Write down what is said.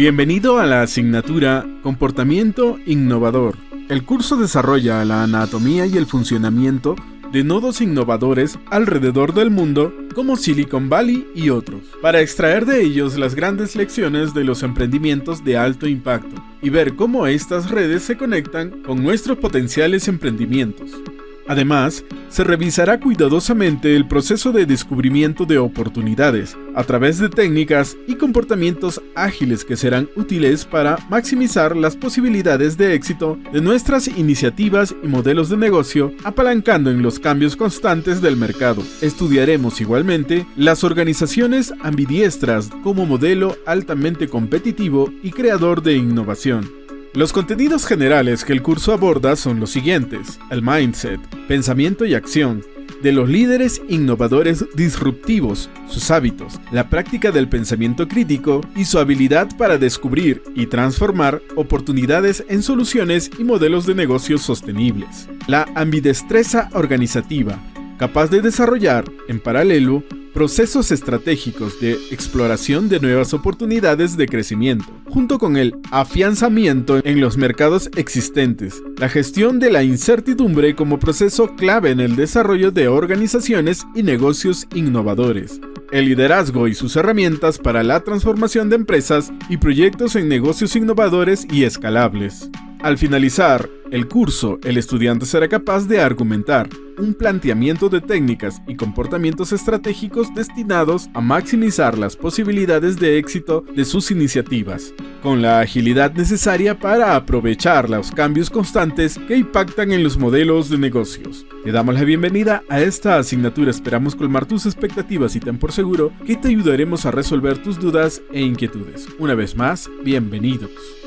Bienvenido a la asignatura Comportamiento Innovador. El curso desarrolla la anatomía y el funcionamiento de nodos innovadores alrededor del mundo como Silicon Valley y otros, para extraer de ellos las grandes lecciones de los emprendimientos de alto impacto y ver cómo estas redes se conectan con nuestros potenciales emprendimientos. Además, se revisará cuidadosamente el proceso de descubrimiento de oportunidades a través de técnicas y comportamientos ágiles que serán útiles para maximizar las posibilidades de éxito de nuestras iniciativas y modelos de negocio apalancando en los cambios constantes del mercado. Estudiaremos igualmente las organizaciones ambidiestras como modelo altamente competitivo y creador de innovación. Los contenidos generales que el curso aborda son los siguientes. El mindset, pensamiento y acción, de los líderes innovadores disruptivos, sus hábitos, la práctica del pensamiento crítico y su habilidad para descubrir y transformar oportunidades en soluciones y modelos de negocios sostenibles. La ambidestreza organizativa, capaz de desarrollar, en paralelo, procesos estratégicos de exploración de nuevas oportunidades de crecimiento, junto con el afianzamiento en los mercados existentes, la gestión de la incertidumbre como proceso clave en el desarrollo de organizaciones y negocios innovadores, el liderazgo y sus herramientas para la transformación de empresas y proyectos en negocios innovadores y escalables. Al finalizar el curso, el estudiante será capaz de argumentar un planteamiento de técnicas y comportamientos estratégicos destinados a maximizar las posibilidades de éxito de sus iniciativas, con la agilidad necesaria para aprovechar los cambios constantes que impactan en los modelos de negocios. Te damos la bienvenida a esta asignatura, esperamos colmar tus expectativas y ten por seguro que te ayudaremos a resolver tus dudas e inquietudes. Una vez más, bienvenidos.